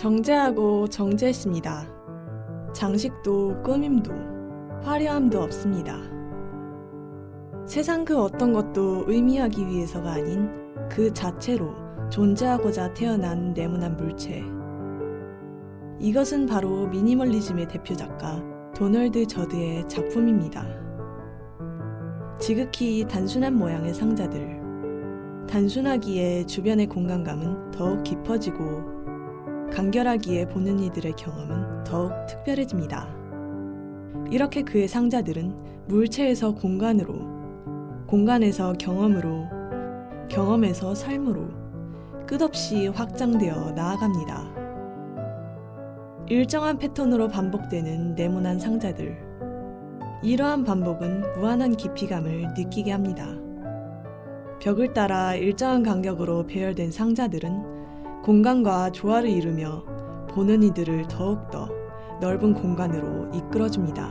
정제하고 정제했습니다. 장식도 꾸밈도 화려함도 없습니다. 세상 그 어떤 것도 의미하기 위해서가 아닌 그 자체로 존재하고자 태어난 네모난 물체. 이것은 바로 미니멀리즘의 대표 작가 도널드 저드의 작품입니다. 지극히 단순한 모양의 상자들. 단순하기에 주변의 공간감은 더욱 깊어지고 간결하기에 보는 이들의 경험은 더욱 특별해집니다. 이렇게 그의 상자들은 물체에서 공간으로, 공간에서 경험으로, 경험에서 삶으로 끝없이 확장되어 나아갑니다. 일정한 패턴으로 반복되는 네모난 상자들. 이러한 반복은 무한한 깊이감을 느끼게 합니다. 벽을 따라 일정한 간격으로 배열된 상자들은 공간과 조화를 이루며 보는 이들을 더욱더 넓은 공간으로 이끌어줍니다.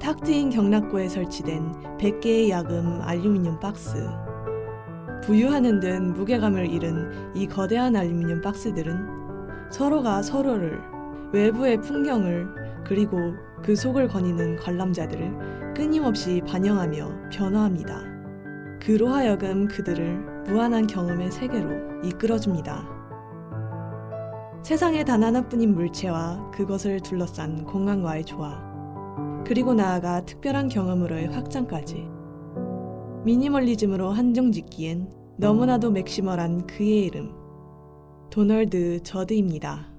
탁 트인 경락고에 설치된 100개의 야금 알루미늄 박스. 부유하는 듯 무게감을 잃은 이 거대한 알루미늄 박스들은 서로가 서로를 외부의 풍경을 그리고 그 속을 거니는 관람자들을 끊임없이 반영하며 변화합니다. 그로 하여금 그들을 무한한 경험의 세계로 이끌어줍니다. 세상에 단 하나뿐인 물체와 그것을 둘러싼 공간과의 조화, 그리고 나아가 특별한 경험으로의 확장까지. 미니멀리즘으로 한정 짓기엔 너무나도 맥시멀한 그의 이름, 도널드 저드입니다.